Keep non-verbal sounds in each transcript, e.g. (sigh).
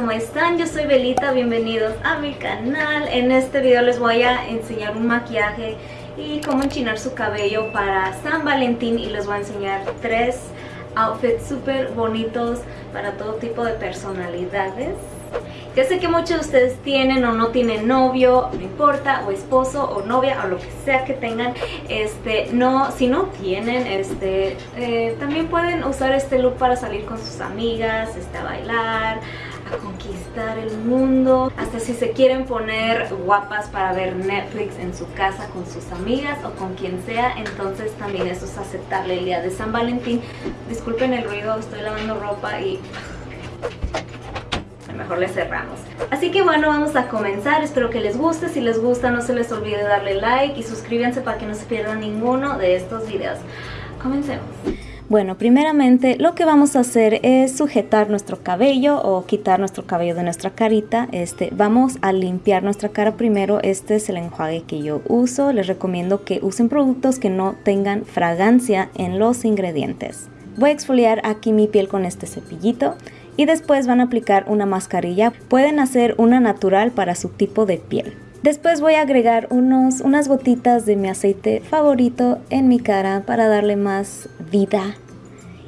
¿cómo están? Yo soy Belita, bienvenidos a mi canal. En este video les voy a enseñar un maquillaje y cómo enchinar su cabello para San Valentín y les voy a enseñar tres outfits súper bonitos para todo tipo de personalidades. Ya sé que muchos de ustedes tienen o no tienen novio, no importa, o esposo, o novia, o lo que sea que tengan, este, no, si no tienen, este, eh, también pueden usar este look para salir con sus amigas, este, a bailar, conquistar el mundo, hasta si se quieren poner guapas para ver Netflix en su casa con sus amigas o con quien sea, entonces también eso es aceptable el día de San Valentín. Disculpen el ruido, estoy lavando ropa y mejor le cerramos. Así que bueno, vamos a comenzar. Espero que les guste. Si les gusta, no se les olvide darle like y suscríbanse para que no se pierdan ninguno de estos videos. Comencemos. Bueno, primeramente lo que vamos a hacer es sujetar nuestro cabello o quitar nuestro cabello de nuestra carita. Este, vamos a limpiar nuestra cara primero. Este es el enjuague que yo uso. Les recomiendo que usen productos que no tengan fragancia en los ingredientes. Voy a exfoliar aquí mi piel con este cepillito y después van a aplicar una mascarilla. Pueden hacer una natural para su tipo de piel. Después voy a agregar unos, unas gotitas de mi aceite favorito en mi cara para darle más vida.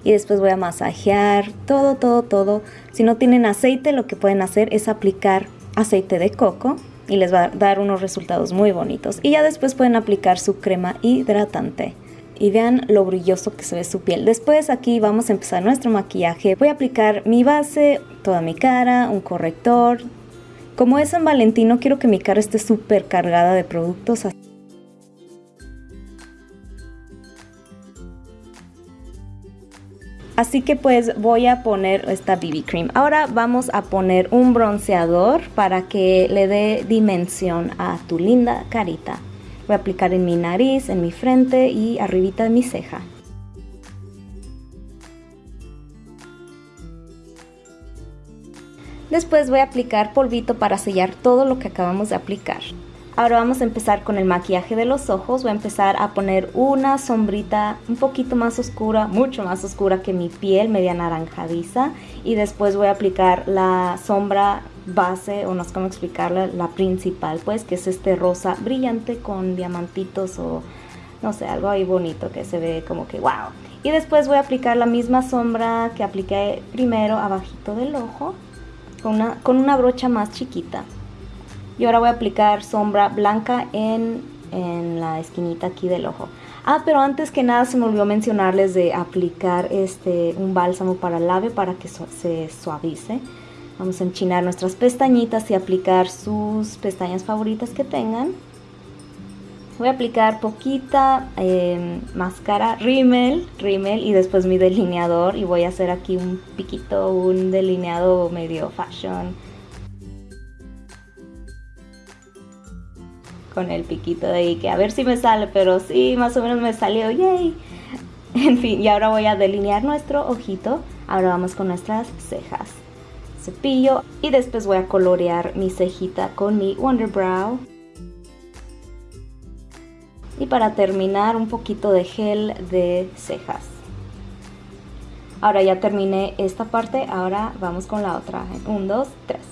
Y después voy a masajear todo, todo, todo. Si no tienen aceite, lo que pueden hacer es aplicar aceite de coco y les va a dar unos resultados muy bonitos. Y ya después pueden aplicar su crema hidratante y vean lo brilloso que se ve su piel. Después aquí vamos a empezar nuestro maquillaje. Voy a aplicar mi base, toda mi cara, un corrector. Como es San Valentino quiero que mi cara esté súper cargada de productos. Así que pues voy a poner esta BB Cream. Ahora vamos a poner un bronceador para que le dé dimensión a tu linda carita. Voy a aplicar en mi nariz, en mi frente y arribita de mi ceja. Después voy a aplicar polvito para sellar todo lo que acabamos de aplicar. Ahora vamos a empezar con el maquillaje de los ojos. Voy a empezar a poner una sombrita un poquito más oscura, mucho más oscura que mi piel, media naranjadiza. Y después voy a aplicar la sombra base, o no sé cómo explicarla, la principal, pues, que es este rosa brillante con diamantitos o no sé, algo ahí bonito que se ve como que wow. Y después voy a aplicar la misma sombra que apliqué primero abajito del ojo con una, con una brocha más chiquita. Y ahora voy a aplicar sombra blanca en, la esquinita aquí del ojo. Ah, pero antes que nada se me olvidó mencionarles de aplicar este un bálsamo para el labio para que se suavice. Vamos a enchinar nuestras pestañitas y aplicar sus pestañas favoritas que tengan. Voy a aplicar poquita eh, máscara rímel, rímel y después mi delineador y voy a hacer aquí un piquito, un delineado medio fashion con el piquito de ahí, que a ver si me sale, pero sí, más o menos me salió, yay. En fin, y ahora voy a delinear nuestro ojito. Ahora vamos con nuestras cejas. Cepillo y después voy a colorear mi cejita con mi Wonder Brow. Y para terminar, un poquito de gel de cejas. Ahora ya terminé esta parte, ahora vamos con la otra. Un, dos, tres.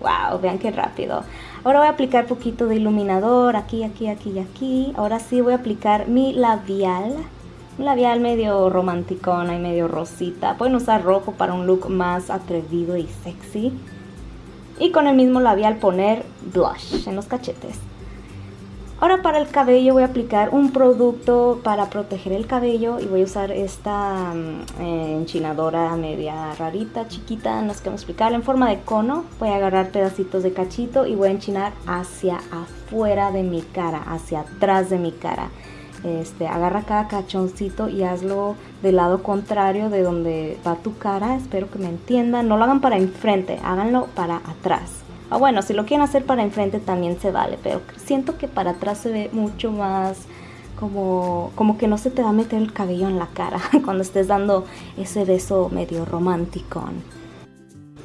¡Wow! Vean qué rápido. Ahora voy a aplicar poquito de iluminador aquí, aquí, aquí y aquí. Ahora sí voy a aplicar mi labial. Un labial medio romanticona y medio rosita. Pueden usar rojo para un look más atrevido y sexy. Y con el mismo labial poner blush en los cachetes. Ahora para el cabello voy a aplicar un producto para proteger el cabello y voy a usar esta mm, eh, enchinadora media rarita, chiquita, no sé cómo explicarla, en forma de cono. Voy a agarrar pedacitos de cachito y voy a enchinar hacia afuera de mi cara, hacia atrás de mi cara. Este, agarra cada cachoncito y hazlo del lado contrario de donde va tu cara, espero que me entiendan. No lo hagan para enfrente, háganlo para atrás. Ah, bueno, si lo quieren hacer para enfrente también se vale, pero siento que para atrás se ve mucho más como, como que no se te va a meter el cabello en la cara (laughs) cuando estés dando ese beso medio romántico.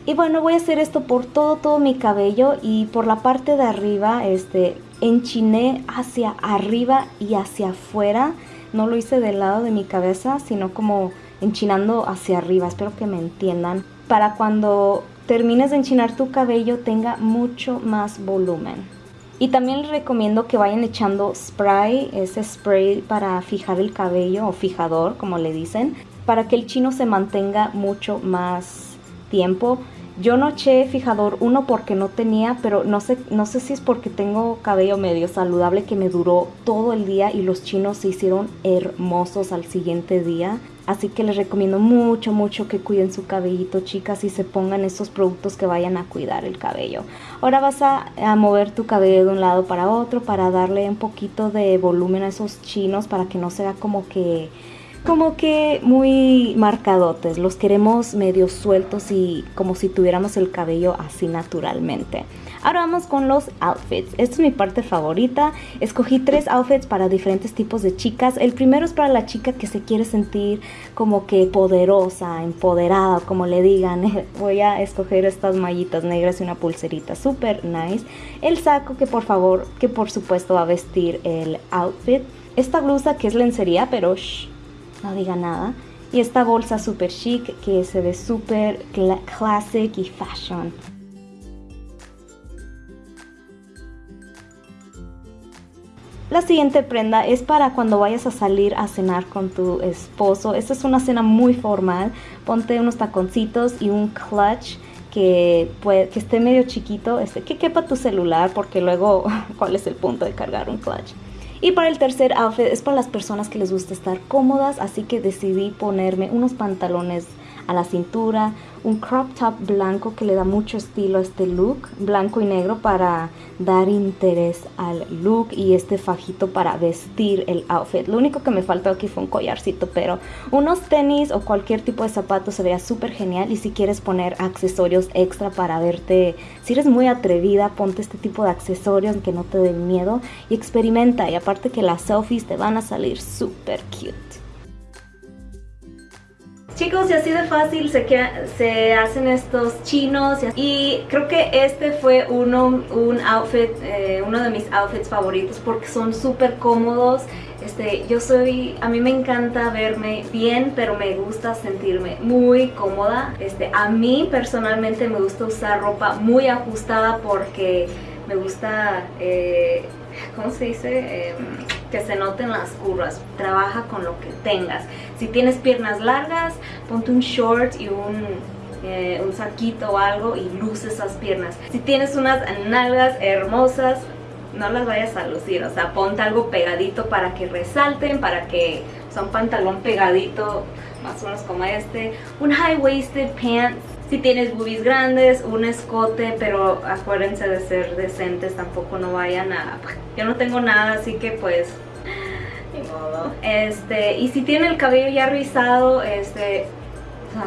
Y bueno, voy a hacer esto por todo, todo mi cabello y por la parte de arriba, este, enchiné hacia arriba y hacia afuera. No lo hice del lado de mi cabeza, sino como enchinando hacia arriba. Espero que me entiendan. Para cuando termines de enchinar tu cabello tenga mucho más volumen. Y también les recomiendo que vayan echando spray, ese spray para fijar el cabello o fijador, como le dicen, para que el chino se mantenga mucho más tiempo. Yo no eché fijador uno porque no tenía, pero no sé, no sé si es porque tengo cabello medio saludable que me duró todo el día y los chinos se hicieron hermosos al siguiente día. Así que les recomiendo mucho, mucho que cuiden su cabellito, chicas, y se pongan estos productos que vayan a cuidar el cabello. Ahora vas a, a, mover tu cabello de un lado para otro para darle un poquito de volumen a esos chinos para que no sea como que como que muy marcadotes, los queremos medio sueltos y como si tuviéramos el cabello así naturalmente. Ahora vamos con los outfits. Esta es mi parte favorita. Escogí tres outfits para diferentes tipos de chicas. El primero es para la chica que se quiere sentir como que poderosa, empoderada, como le digan. (laughs) Voy a escoger estas mallitas negras y una pulserita super nice. El saco que por favor, que por supuesto va a vestir el outfit. Esta blusa que es lencería, pero shh, no diga nada. Y esta bolsa super chic que se ve super classic y fashion. La siguiente prenda es para cuando vayas a salir a cenar con tu esposo. Esta es una cena muy formal. Ponte unos taconcitos y un clutch que, que esté medio chiquito, este, que quepa tu celular porque luego, (laughs) ¿cuál es el punto de cargar un clutch? Y para el tercer outfit es para las personas que les gusta estar cómodas, así que decidí ponerme unos pantalones a la cintura, un crop top blanco que le da mucho estilo a este look, blanco y negro para dar interés al look y este fajito para vestir el outfit. Lo único que me faltó aquí fue un collarcito, pero unos tenis o cualquier tipo de zapato se vería súper genial y si quieres poner accesorios extra para verte, si eres muy atrevida, ponte este tipo de accesorios que no te den miedo y experimenta y aparte que las selfies te van a salir súper cute. Chicos, y así de fácil se, se hacen estos chinos y creo que este fue uno, un outfit, eh, uno de mis outfits favoritos porque son súper cómodos. Este, yo soy, a mí me encanta verme bien, pero me gusta sentirme muy cómoda. Este, a mí personalmente me gusta usar ropa muy ajustada porque me gusta... Eh, ¿cómo se dice? Em, que se noten las curvas. Trabaja con lo que tengas. Si tienes piernas largas, ponte un short y un, eh, un saquito o algo y luce esas piernas. Si tienes unas nalgas hermosas, no las vayas a lucir, o sea, ponte algo pegadito para que resalten, para que, o sea, un pantalón pegadito, más o menos como este, un high-waisted pants, si tienes boobies grandes, un escote, pero acuérdense de ser decentes, tampoco no vayan a... (laughs) Yo no tengo nada, así que pues... Ni modo. Este, y si tienen el cabello ya rizado, este...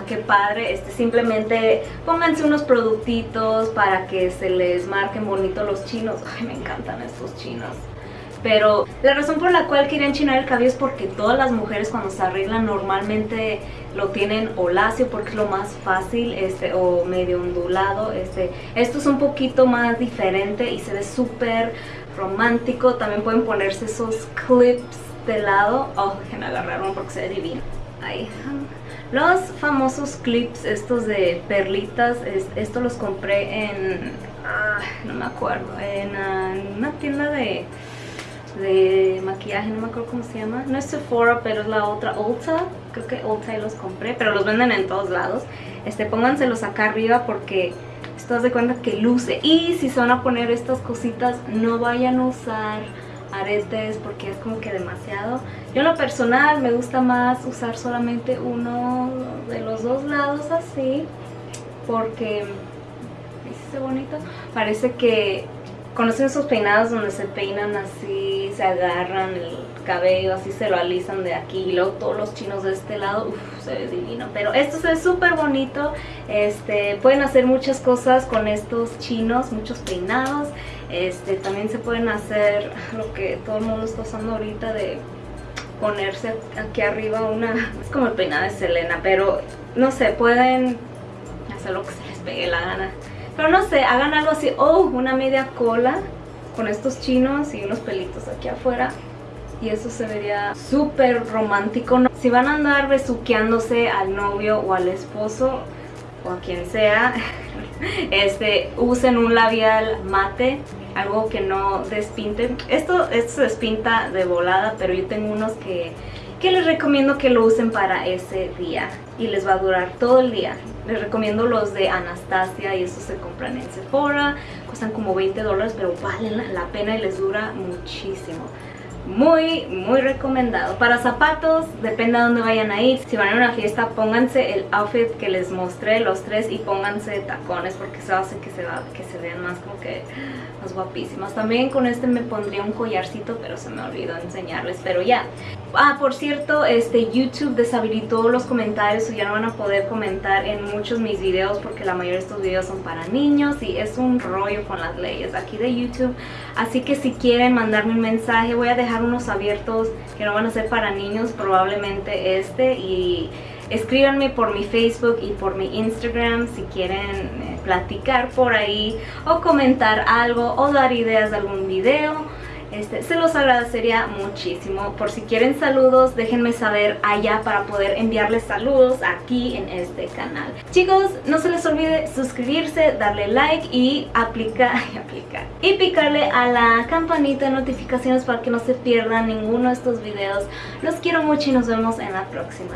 qué padre, este, simplemente pónganse unos productitos para que se les marquen bonito los chinos. Ay, me encantan estos chinos pero la razón por la cual quería enchinar el cabello es porque todas las mujeres cuando se arreglan normalmente lo tienen o porque es lo más fácil este o medio ondulado este esto es un poquito más diferente y se ve súper romántico. También pueden ponerse esos clips de lado. Oh déjenme agarrar uno porque se ve divino. Ahí los famosos clips estos de perlitas esto los compré en ah, no me acuerdo en una tienda de de maquillaje, no me acuerdo cómo se llama. No es Sephora, pero es la otra, Ulta. Creo que Ulta y los compré, pero los venden en todos lados. Este, pónganselos acá arriba porque esto de cuenta que luce. Y si se van a poner estas cositas, no vayan a usar aretes porque es como que demasiado. Yo en lo personal me gusta más usar solamente uno de los dos lados así porque... ¿Viste bonito? Parece que ¿Conocen esos peinados donde se peinan así, se agarran el cabello, así se lo alisan de aquí y luego todos los chinos de este lado, uff, se ve divino. Pero esto se ve súper bonito, este, pueden hacer muchas cosas con estos chinos, muchos peinados. Este, también se pueden hacer (laughs) lo que todo el mundo está usando ahorita de ponerse aquí arriba una, es como el peinado de Selena, pero no sé, pueden hacer lo que se les pegue la gana. Pero no sé, hagan algo así, oh, una media cola con estos chinos y unos pelitos aquí afuera. Y eso se vería súper romántico. Si van a andar besuqueándose al novio o al esposo o a quien sea, (laughs) este, usen un labial mate, algo que no despinte. Esto, esto se despinta de volada, pero yo tengo unos que, que les recomiendo que lo usen para ese día y les va a durar todo el día. Les recomiendo los de Anastasia y esos se compran en Sephora, cuestan como 20 dólares, pero valen la pena y les dura muchísimo muy muy recomendado. Para zapatos depende a dónde vayan a ir. Si van a una fiesta pónganse el outfit que les mostré los tres y pónganse tacones porque eso hace que se, va, que se vean más como que más guapísimas también con este me pondría un collarcito pero se me olvidó enseñarles. Pero ya. Ah por cierto este youtube deshabilitó los comentarios o ya no van a poder comentar en muchos mis videos porque la mayoría de estos videos son para niños y es un rollo con las leyes aquí de youtube. Así que si quieren mandarme un mensaje voy a dejar unos abiertos que no van a ser para niños, probablemente este. Y escríbanme por mi Facebook y por mi Instagram si quieren eh, platicar por ahí o comentar algo o dar ideas de algún video. Este, se los agradecería muchísimo. Por si quieren saludos, déjenme saber allá para poder enviarles saludos aquí en este canal. Chicos, no se les olvide suscribirse, darle like y aplicar, (laughs) y aplicar y picarle a la campanita de notificaciones para que no se pierdan ninguno de estos videos. Los quiero mucho y nos vemos en la próxima.